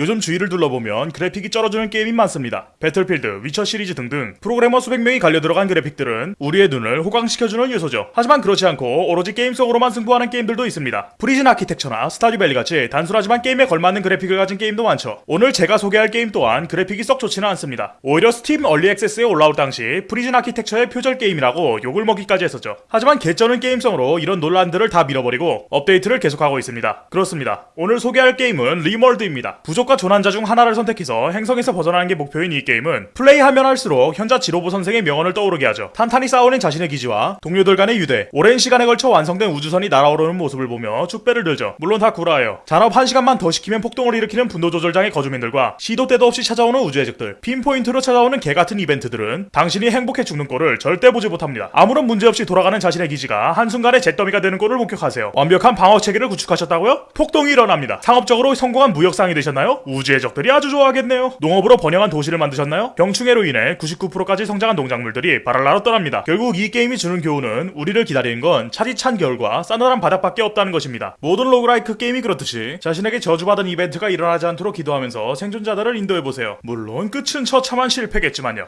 요즘 주위를 둘러보면 그래픽이 쩔어주는 게임이 많습니다. 배틀필드, 위쳐 시리즈 등등 프로그래머 수백 명이 갈려 들어간 그래픽들은 우리의 눈을 호강시켜주는 요소죠. 하지만 그렇지 않고 오로지 게임성으로만 승부하는 게임들도 있습니다. 프리즌 아키텍트나 스타듀밸리 같이 단순하지만 게임에 걸맞는 그래픽을 가진 게임도 많죠. 오늘 제가 소개할 게임 또한 그래픽이 썩 좋지는 않습니다. 오히려 스팀 early access에 올라올 당시 프리즌 아키텍트의 표절 게임이라고 욕을 먹기까지 했었죠. 하지만 개쩌는 게임성으로 이런 논란들을 다 밀어버리고 업데이트를 계속하고 있습니다. 그렇습니다. 오늘 소개할 게임은 림월드입니다. 부족 과 조난자 중 하나를 선택해서 행성에서 벗어나는 게 목표인 이 게임은 플레이하면 할수록 현자 지로보 선생의 명언을 떠오르게 하죠. 탄탄히 쌓아올린 자신의 기지와 동료들 간의 유대, 오랜 시간에 걸쳐 완성된 우주선이 날아오르는 모습을 보며 축배를 들죠. 물론 다 구라예요. 잔업 한 시간만 더 시키면 폭동을 일으키는 분노 조절장애 거주민들과 시도 때도 없이 찾아오는 우주의 적들, pinpoint로 찾아오는 개같은 이벤트들은 당신이 행복해 죽는 꼴을 절대 보지 못합니다. 아무런 문제 없이 돌아가는 자신의 기지가 한순간에 잿더미가 되는 꼴을 목격하세요. 완벽한 방어 체계를 구축하셨다고요? 폭동이 일어납니다. 상업적으로 성공한 무역상이 되셨나요? 우주의 적들이 아주 좋아하겠네요. 농업으로 번영한 도시를 만드셨나요? 병충해로 인해 99%까지 성장한 농작물들이 발할라로 떠납니다. 결국 이 게임이 주는 교훈은 우리를 기다리는 건 차디찬 겨울과 싸늘한 바닥밖에 없다는 것입니다. 모든 roguelike 게임이 그렇듯이 자신에게 저주받은 이벤트가 일어나지 않도록 기도하면서 생존자들을 인도해보세요. 물론 끝은 처참한 실패겠지만요.